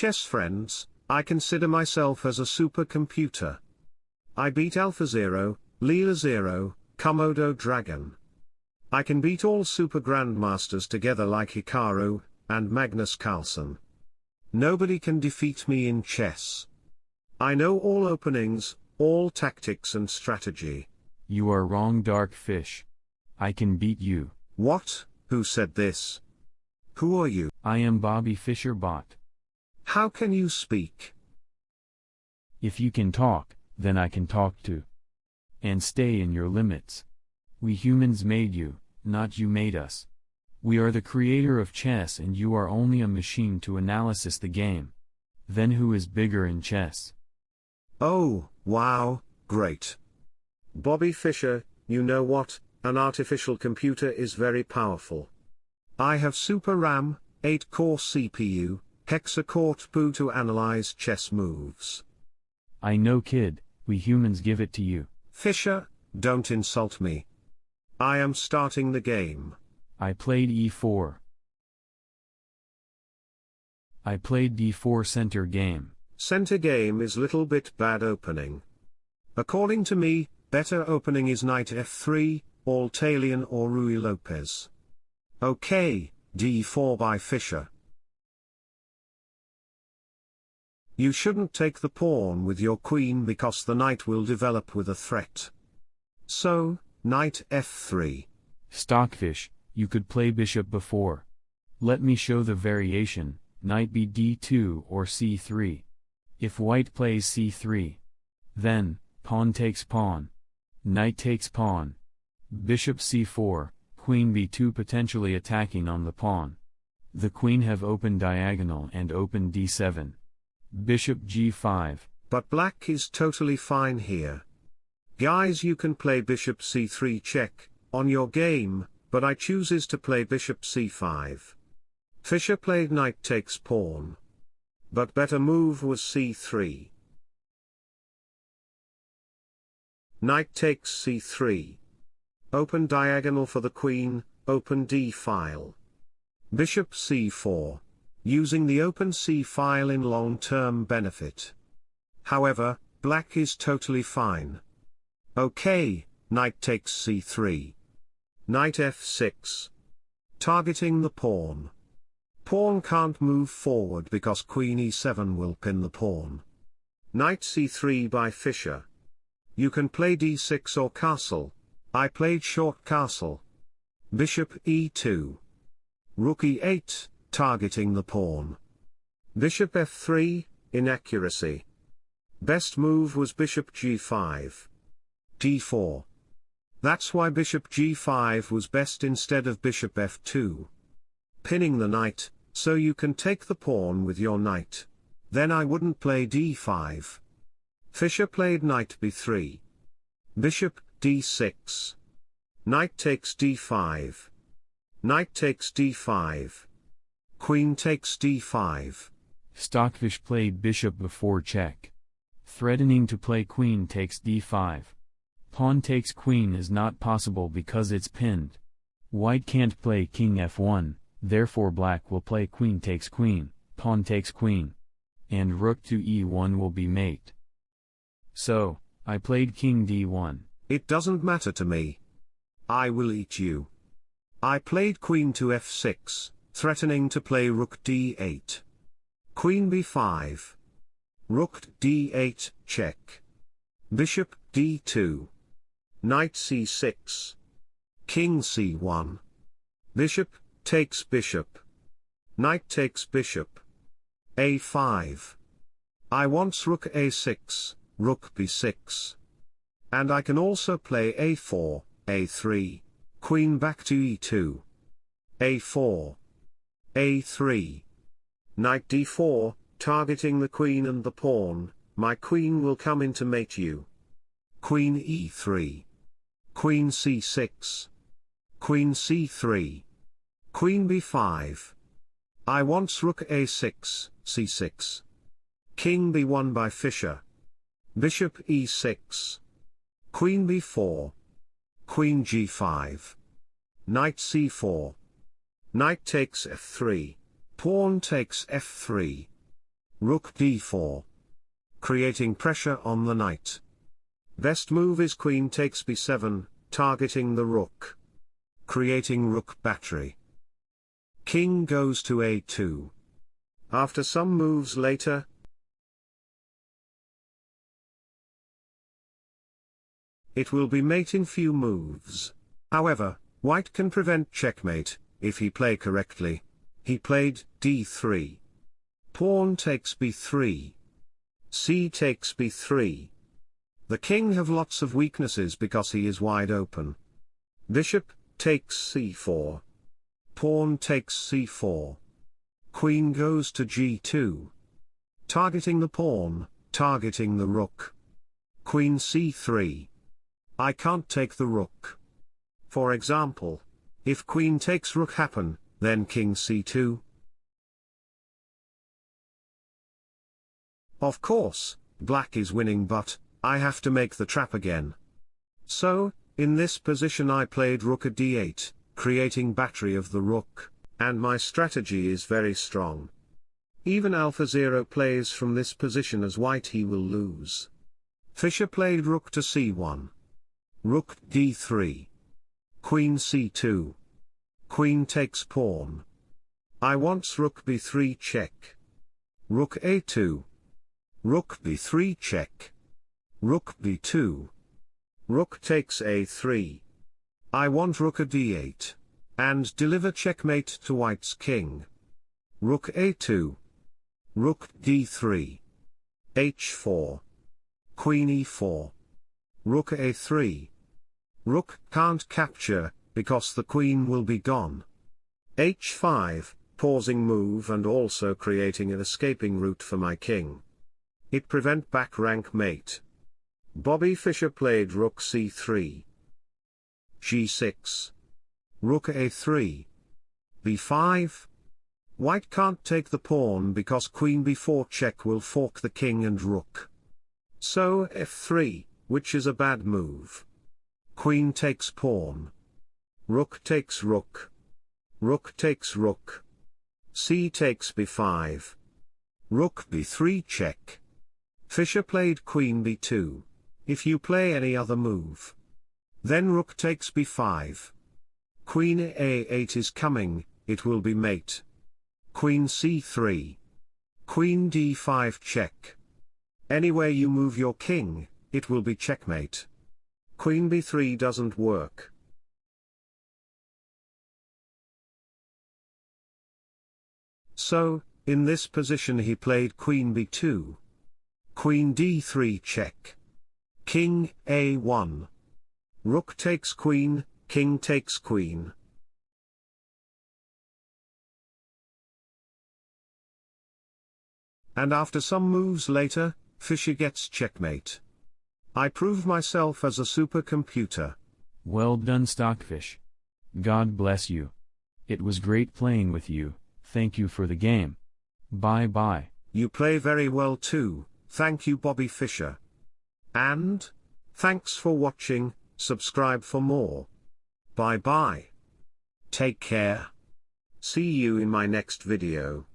chess friends, I consider myself as a supercomputer. I beat AlphaZero, Leela Zero, Komodo Dragon. I can beat all super grandmasters together like Hikaru, and Magnus Carlsen. Nobody can defeat me in chess. I know all openings, all tactics and strategy. You are wrong, Dark Fish. I can beat you. What? Who said this? Who are you? I am Bobby Fischer Bot. How can you speak? If you can talk, then I can talk too. And stay in your limits. We humans made you, not you made us. We are the creator of chess and you are only a machine to analysis the game. Then who is bigger in chess? Oh, wow, great. Bobby Fischer, you know what, an artificial computer is very powerful. I have Super RAM, 8-core CPU, hexa-core TPU to analyze chess moves. I know kid, we humans give it to you. Fischer, don't insult me. I am starting the game. I played e4. I played d4 center game. Center game is little bit bad opening. According to me, better opening is knight f3, all Italian or Ruy Lopez. Okay, d4 by Fischer. You shouldn't take the pawn with your queen because the knight will develop with a threat. So, knight f3. Stockfish, you could play bishop before. Let me show the variation, knight b d2 or c3. If white plays c3. Then, pawn takes pawn. Knight takes pawn. Bishop c4, queen b2 potentially attacking on the pawn. The queen have open diagonal and open d7. Bishop g5. But black is totally fine here. Guys you can play bishop c3 check, on your game, but I chooses to play bishop c5. Fischer played knight takes pawn. But better move was c3. Knight takes c3. Open diagonal for the queen, open d file. Bishop c4 using the open C file in long-term benefit. However, black is totally fine. Okay, knight takes c3. Knight f6. Targeting the pawn. Pawn can't move forward because queen e7 will pin the pawn. Knight c3 by Fischer. You can play d6 or castle. I played short castle. Bishop e2. Rook e8, targeting the pawn. Bishop f3, inaccuracy. Best move was bishop g5. d4. That's why bishop g5 was best instead of bishop f2. Pinning the knight, so you can take the pawn with your knight. Then I wouldn't play d5. Fischer played knight b3. Bishop, d6. Knight takes d5. Knight takes d5. Queen takes d5. Stockfish played bishop before check. Threatening to play queen takes d5. Pawn takes queen is not possible because it's pinned. White can't play king f1, therefore black will play queen takes queen, pawn takes queen. And rook to e1 will be mate. So, I played king d1. It doesn't matter to me. I will eat you. I played queen to f6 threatening to play rook d8. Queen b5. Rook d8, check. Bishop d2. Knight c6. King c1. Bishop, takes bishop. Knight takes bishop. a5. I wants rook a6, rook b6. And I can also play a4, a3, queen back to e2. a4 a3. Knight d4, targeting the queen and the pawn, my queen will come in to mate you. Queen e3. Queen c6. Queen c3. Queen b5. I wants rook a6, c6. King b1 by Fischer. Bishop e6. Queen b4. Queen g5. Knight c4. Knight takes f3. Pawn takes f3. Rook d4. Creating pressure on the knight. Best move is queen takes b7, targeting the rook. Creating rook battery. King goes to a2. After some moves later, it will be mate in few moves. However, white can prevent checkmate, if he play correctly. He played d3. Pawn takes b3. c takes b3. The king have lots of weaknesses because he is wide open. Bishop, takes c4. Pawn takes c4. Queen goes to g2. Targeting the pawn, targeting the rook. Queen c3. I can't take the rook. For example, if queen takes rook happen, then king c2. Of course, black is winning but, I have to make the trap again. So, in this position I played rook at d8, creating battery of the rook, and my strategy is very strong. Even AlphaZero plays from this position as white he will lose. Fischer played rook to c1. Rook d3. Queen c2. Queen takes pawn. I wants rook b3 check. Rook a2. Rook b3 check. Rook b2. Rook takes a3. I want rook a d8. And deliver checkmate to white's king. Rook a2. Rook d3. h4. Queen e4. Rook a3. Rook can't capture, because the queen will be gone. h5, pausing move and also creating an escaping route for my king. It prevent back rank mate. Bobby Fischer played rook c3. g6. Rook a3. b5. White can't take the pawn because queen b4 check will fork the king and rook. So f3 which is a bad move. Queen takes pawn. Rook takes rook. Rook takes rook. c takes b5. Rook b3 check. Fischer played queen b2. If you play any other move. Then rook takes b5. Queen a8 is coming, it will be mate. Queen c3. Queen d5 check. Anywhere you move your king, it will be checkmate. Queen b3 doesn't work. So, in this position he played queen b2. Queen d3 check. King a1. Rook takes queen, king takes queen. And after some moves later, Fischer gets checkmate. I prove myself as a supercomputer. Well done Stockfish. God bless you. It was great playing with you, thank you for the game. Bye bye. You play very well too, thank you Bobby Fischer. And, thanks for watching, subscribe for more. Bye bye. Take care. See you in my next video.